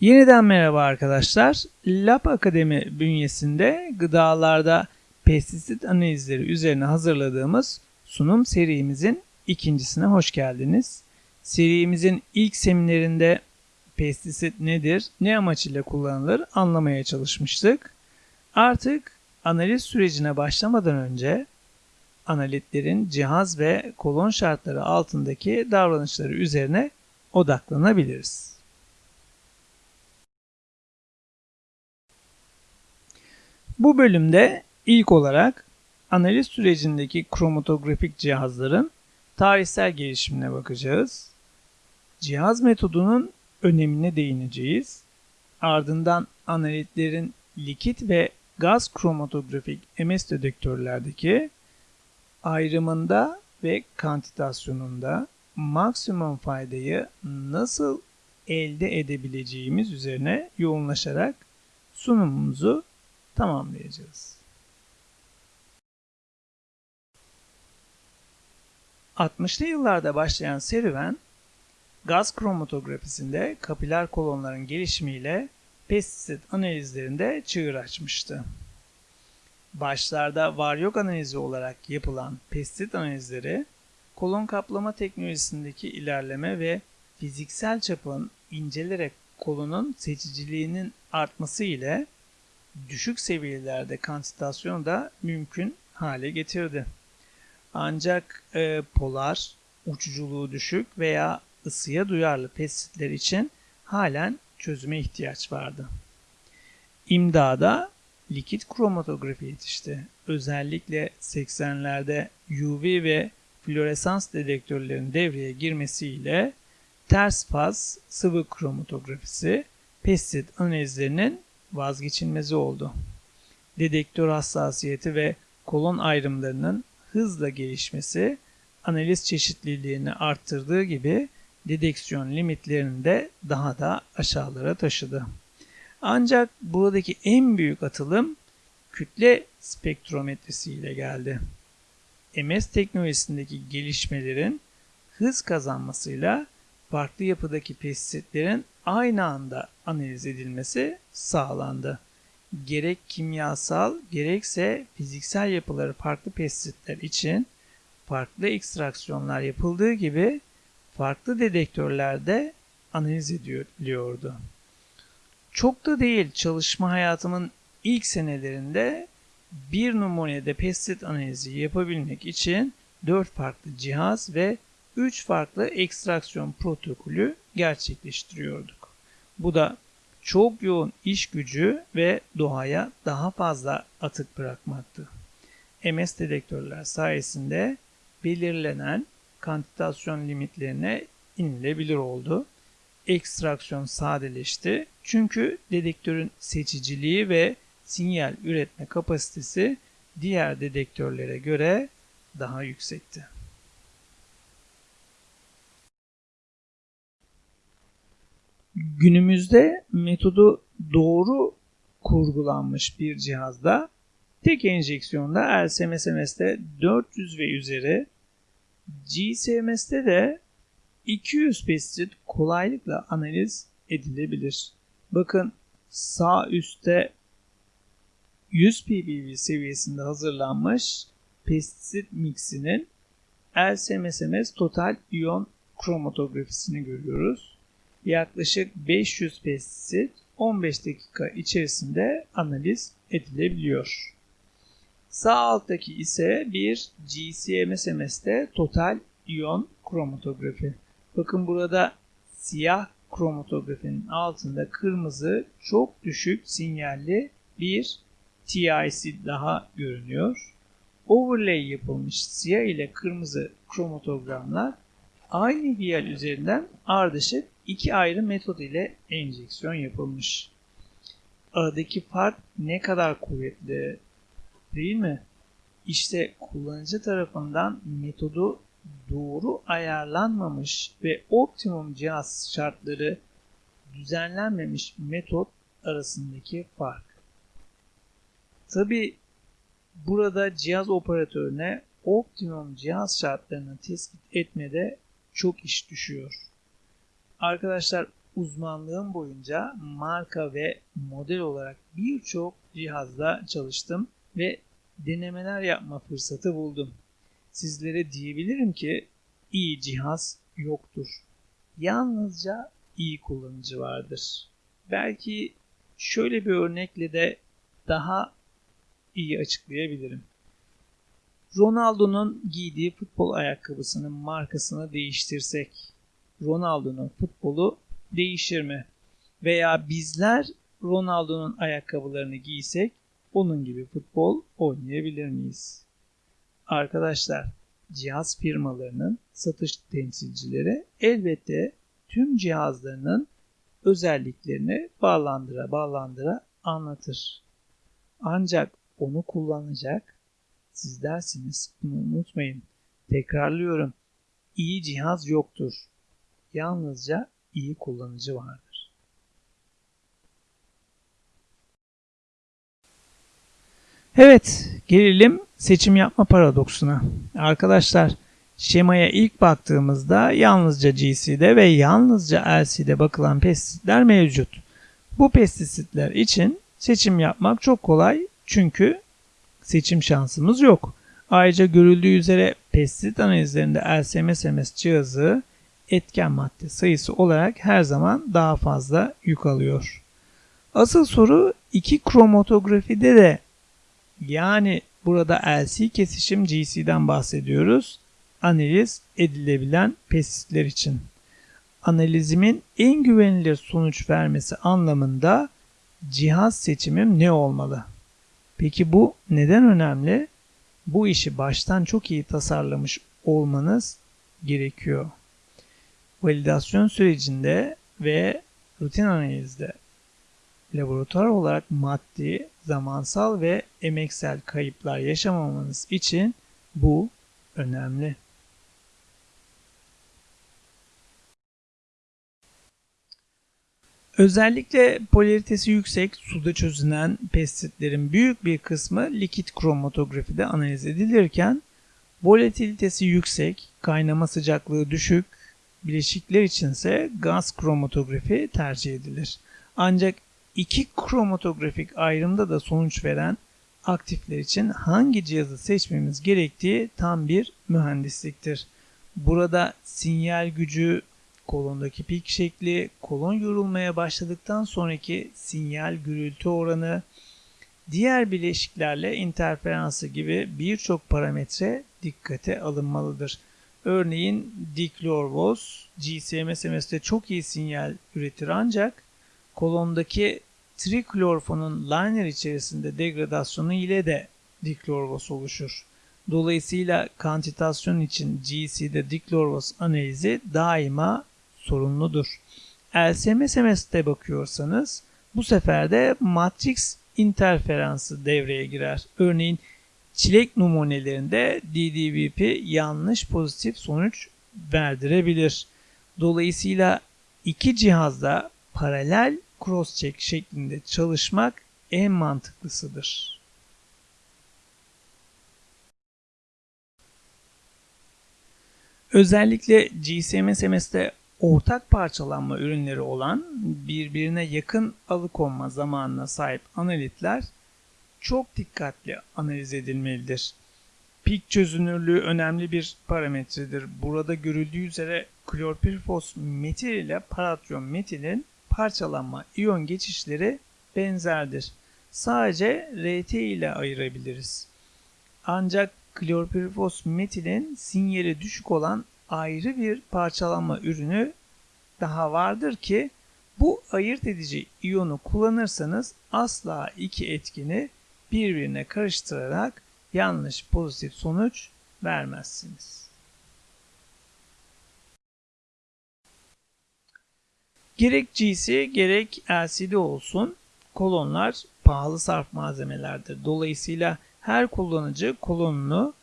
Yeniden merhaba arkadaşlar. Lab Akademi bünyesinde gıdalarda pestisit analizleri üzerine hazırladığımız sunum serimizin ikincisine hoş geldiniz. Serimizin ilk seminerinde pestisit nedir, ne amaç ile kullanılır anlamaya çalışmıştık. Artık analiz sürecine başlamadan önce analitlerin cihaz ve kolon şartları altındaki davranışları üzerine odaklanabiliriz. Bu bölümde ilk olarak analiz sürecindeki kromatografik cihazların tarihsel gelişimine bakacağız. Cihaz metodunun önemine değineceğiz. Ardından analitlerin likit ve gaz kromatografik MS dedektörlerdeki ayrımında ve kantitasyonunda maksimum faydayı nasıl elde edebileceğimiz üzerine yoğunlaşarak sunumumuzu tamamlayacağız. 60'lı yıllarda başlayan serüven, gaz kromatografisinde kapiler kolonların gelişimiyle pestisit analizlerinde çığır açmıştı. Başlarda var yok analizi olarak yapılan pestisit analizleri, kolon kaplama teknolojisindeki ilerleme ve fiziksel çapın incelerek kolonun seçiciliğinin artması ile düşük seviyelerde kantitasyonu da mümkün hale getirdi. Ancak e, polar, uçuculuğu düşük veya ısıya duyarlı pestisitler için halen çözüme ihtiyaç vardı. İmdada likit kromatografi yetişti. Özellikle 80'lerde UV ve floresans dedektörlerin devreye girmesiyle ters faz sıvı kromatografisi pestisit analizlerinin vazgeçilmezi oldu. Dedektör hassasiyeti ve kolon ayrımlarının hızla gelişmesi analiz çeşitliliğini arttırdığı gibi dedeksiyon limitlerini de daha da aşağılara taşıdı. Ancak buradaki en büyük atılım kütle spektrometresi ile geldi. MS teknolojisindeki gelişmelerin hız kazanmasıyla farklı yapıdaki pestisitlerin aynı anda analiz edilmesi sağlandı. Gerek kimyasal gerekse fiziksel yapıları farklı pestisitler için farklı ekstraksiyonlar yapıldığı gibi farklı dedektörlerde analiz ediliyordu. Çok da değil çalışma hayatımın ilk senelerinde bir numunede pestisit analizi yapabilmek için 4 farklı cihaz ve 3 farklı ekstraksiyon protokolü gerçekleştiriyorduk. Bu da çok yoğun iş gücü ve doğaya daha fazla atık bırakmaktı. MS dedektörler sayesinde belirlenen kantitasyon limitlerine inilebilir oldu. Ekstraksiyon sadeleşti çünkü dedektörün seçiciliği ve sinyal üretme kapasitesi diğer dedektörlere göre daha yüksekti. Günümüzde metodu doğru kurgulanmış bir cihazda tek enjeksiyonda LSMSMS'de 400 ve üzeri GCMS'de de 200 pestisit kolaylıkla analiz edilebilir. Bakın sağ üstte 100 ppb seviyesinde hazırlanmış pestisit mixinin LSMSMS total iyon kromatografisini görüyoruz. Yaklaşık 500 pestisit 15 dakika içerisinde analiz edilebiliyor. Sağ alttaki ise bir GCMSMS'te total iyon kromatografi. Bakın burada siyah kromatografinin altında kırmızı çok düşük sinyalli bir TIC daha görünüyor. Overlay yapılmış siyah ile kırmızı kromatogramlar aynı vial üzerinden ardışık iki ayrı metot ile enjeksiyon yapılmış. Aradaki fark ne kadar kuvvetli değil mi? İşte kullanıcı tarafından metodu doğru ayarlanmamış ve optimum cihaz şartları düzenlenmemiş metot arasındaki fark. Tabi burada cihaz operatörüne optimum cihaz şartlarını tespit etmede çok iş düşüyor. Arkadaşlar uzmanlığım boyunca marka ve model olarak birçok cihazda çalıştım ve denemeler yapma fırsatı buldum. Sizlere diyebilirim ki iyi cihaz yoktur. Yalnızca iyi kullanıcı vardır. Belki şöyle bir örnekle de daha iyi açıklayabilirim. Ronaldo'nun giydiği futbol ayakkabısının markasını değiştirsek Ronaldo'nun futbolu değişir mi? Veya bizler Ronaldo'nun ayakkabılarını giysek onun gibi futbol oynayabilir miyiz? Arkadaşlar, cihaz firmalarının satış temsilcileri elbette tüm cihazlarının özelliklerini bağlandıra bağlandıra anlatır. Ancak onu kullanacak siz dersiniz. Bunu unutmayın. Tekrarlıyorum. İyi cihaz yoktur. Yalnızca iyi kullanıcı vardır. Evet, gelelim seçim yapma paradoksuna. Arkadaşlar, şemaya ilk baktığımızda yalnızca GC'de ve yalnızca LC'de bakılan pestisitler mevcut. Bu pestisitler için seçim yapmak çok kolay çünkü seçim şansımız yok. Ayrıca görüldüğü üzere pestisit analizlerinde LSMS cihazı etken madde sayısı olarak her zaman daha fazla yük alıyor. Asıl soru iki kromatografide de yani burada LC kesişim GC'den bahsediyoruz. Analiz edilebilen pestisitler için. Analizimin en güvenilir sonuç vermesi anlamında cihaz seçimim ne olmalı? Peki bu neden önemli? Bu işi baştan çok iyi tasarlamış olmanız gerekiyor. Validasyon sürecinde ve rutin analizde laboratuvar olarak maddi, zamansal ve emeksel kayıplar yaşamamanız için bu önemli. Özellikle polaritesi yüksek suda çözünen pestisitlerin büyük bir kısmı likit kromatografide analiz edilirken volatilitesi yüksek, kaynama sıcaklığı düşük bileşikler içinse gaz kromatografi tercih edilir. Ancak iki kromatografik ayrımda da sonuç veren aktifler için hangi cihazı seçmemiz gerektiği tam bir mühendisliktir. Burada sinyal gücü, kolondaki pik şekli, kolon yorulmaya başladıktan sonraki sinyal gürültü oranı, diğer bileşiklerle interferansı gibi birçok parametre dikkate alınmalıdır. Örneğin diklorvoz GCMSMS'de çok iyi sinyal üretir ancak kolondaki triklorfonun liner içerisinde degradasyonu ile de diklorvoz oluşur. Dolayısıyla kantitasyon için GC'de diklorvoz analizi daima sorunludur. LSMSMS'de bakıyorsanız bu sefer de matrix interferansı devreye girer. Örneğin çilek numunelerinde DDVP yanlış pozitif sonuç verdirebilir. Dolayısıyla iki cihazda paralel cross-check şeklinde çalışmak en mantıklısıdır. Özellikle GCMSMS'de ortak parçalanma ürünleri olan birbirine yakın alıkonma zamanına sahip analitler çok dikkatli analiz edilmelidir. Pik çözünürlüğü önemli bir parametredir. Burada görüldüğü üzere klorpirfos metil ile paratyon metilin parçalanma iyon geçişleri benzerdir. Sadece RT ile ayırabiliriz. Ancak klorpirfos metilin sinyali düşük olan ayrı bir parçalanma ürünü daha vardır ki bu ayırt edici iyonu kullanırsanız asla iki etkini birbirine karıştırarak yanlış pozitif sonuç vermezsiniz. Gerek GC gerek LCD olsun kolonlar pahalı sarf malzemelerdir. Dolayısıyla her kullanıcı kolonunu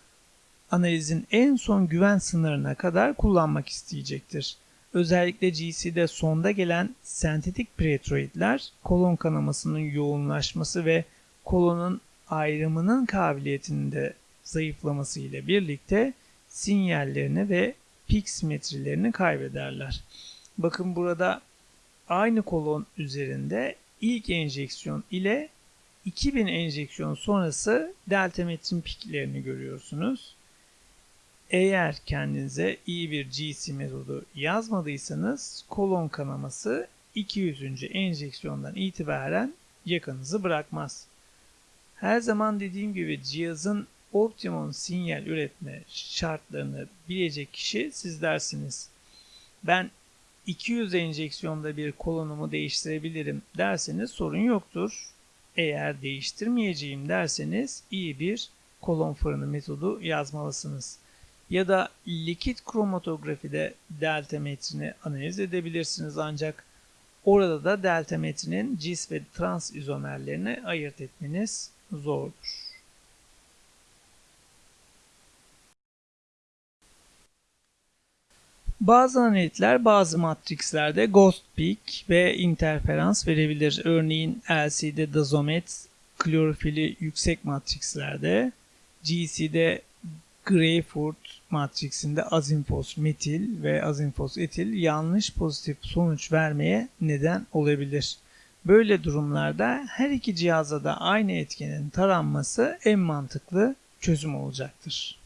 analizin en son güven sınırına kadar kullanmak isteyecektir. Özellikle GC'de sonda gelen sentetik pretroidler kolon kanamasının yoğunlaşması ve kolonun ayrımının kabiliyetinde zayıflaması ile birlikte sinyallerini ve pik simetrilerini kaybederler. Bakın burada aynı kolon üzerinde ilk enjeksiyon ile 2000 enjeksiyon sonrası deltametrin piklerini görüyorsunuz. Eğer kendinize iyi bir GC metodu yazmadıysanız kolon kanaması 200. enjeksiyondan itibaren yakanızı bırakmaz. Her zaman dediğim gibi cihazın optimum sinyal üretme şartlarını bilecek kişi sizlersiniz. Ben 200 enjeksiyonda bir kolonumu değiştirebilirim derseniz sorun yoktur. Eğer değiştirmeyeceğim derseniz iyi bir kolon fırını metodu yazmalısınız. Ya da likit kromatografide delta metrini analiz edebilirsiniz ancak orada da delta metrinin cis ve trans izomerlerini ayırt etmeniz zordur. Bazı analitler bazı matrizlerde ghost peak ve interferans verebilir. Örneğin LC'de dazomet klorofili yüksek matrizlerde, GC'de Greyfurt matrisinde azinfos metil ve azinfos etil yanlış pozitif sonuç vermeye neden olabilir. Böyle durumlarda her iki cihaza da aynı etkenin taranması en mantıklı çözüm olacaktır.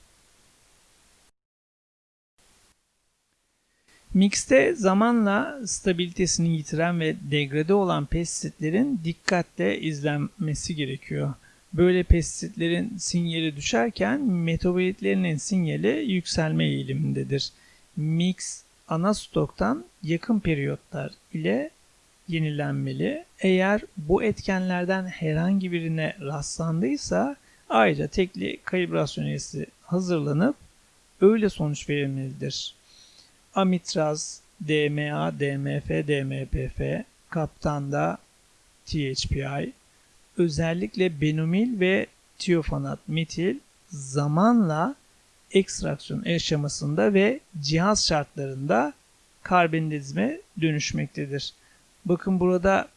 Mixte zamanla stabilitesini yitiren ve degrade olan pestisitlerin dikkatle izlenmesi gerekiyor. Böyle pestisitlerin sinyali düşerken metabolitlerinin sinyali yükselme eğilimindedir. Mix ana stoktan yakın periyotlar ile yenilenmeli. Eğer bu etkenlerden herhangi birine rastlandıysa ayrıca tekli kalibrasyon üyesi hazırlanıp öyle sonuç verilmelidir. Amitraz, DMA, DMF, DMPF, kaptanda THPI, özellikle benomil ve tiofanat metil zamanla ekstraksiyon aşamasında ve cihaz şartlarında karbonizme dönüşmektedir. Bakın burada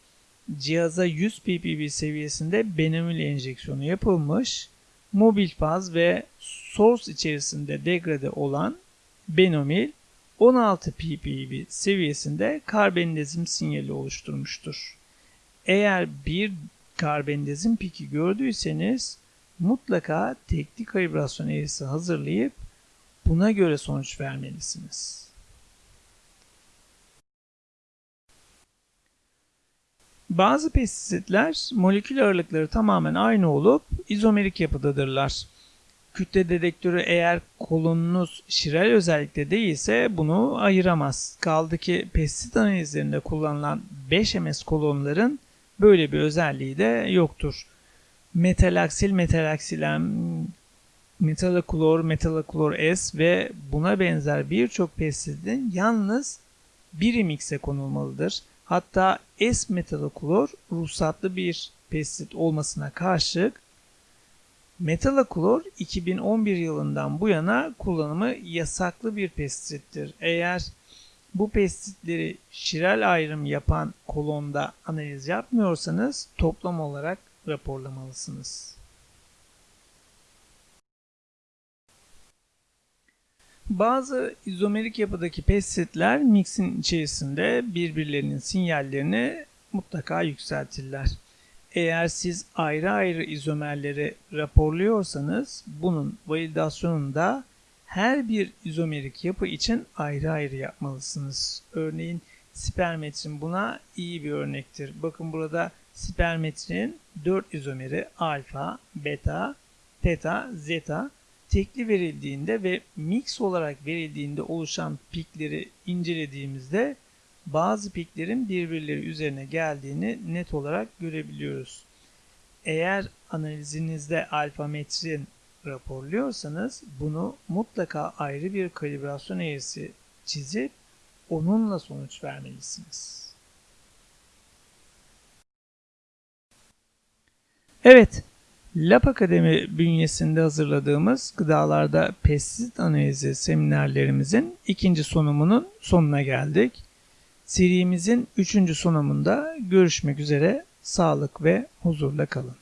cihaza 100 ppb seviyesinde benomil enjeksiyonu yapılmış. Mobil faz ve source içerisinde degrade olan benomil 16 ppb seviyesinde karbonizm sinyali oluşturmuştur. Eğer bir karbonizm piki gördüyseniz mutlaka teknik kalibrasyon eğrisi hazırlayıp buna göre sonuç vermelisiniz. Bazı pestisitler molekül ağırlıkları tamamen aynı olup izomerik yapıdadırlar. Kütle dedektörü eğer kolonunuz şiral özellikte değilse bunu ayıramaz. Kaldı ki pestisit analizlerinde kullanılan 5 ms kolonların böyle bir özelliği de yoktur. Metalaksil, metalaksilem, metalaklor, metalaklor S ve buna benzer birçok pestisidin yalnız bir mikse konulmalıdır. Hatta S metalaklor ruhsatlı bir pestisit olmasına karşılık Metalaklor 2011 yılından bu yana kullanımı yasaklı bir pestisittir. Eğer bu pestisitleri şiral ayrım yapan kolonda analiz yapmıyorsanız toplam olarak raporlamalısınız. Bazı izomerik yapıdaki pestisitler mixin içerisinde birbirlerinin sinyallerini mutlaka yükseltirler. Eğer siz ayrı ayrı izomerleri raporluyorsanız bunun validasyonunu da her bir izomerik yapı için ayrı ayrı yapmalısınız. Örneğin spermetrin buna iyi bir örnektir. Bakın burada spermetrin 4 izomeri alfa, beta, teta, zeta tekli verildiğinde ve mix olarak verildiğinde oluşan pikleri incelediğimizde bazı piklerin birbirleri üzerine geldiğini net olarak görebiliyoruz. Eğer analizinizde alfa metrin raporluyorsanız bunu mutlaka ayrı bir kalibrasyon eğrisi çizip onunla sonuç vermelisiniz. Evet, Lab Akademi bünyesinde hazırladığımız gıdalarda pestisit analizi seminerlerimizin ikinci sunumunun sonuna geldik. Serimizin üçüncü sunumunda görüşmek üzere. Sağlık ve huzurla kalın.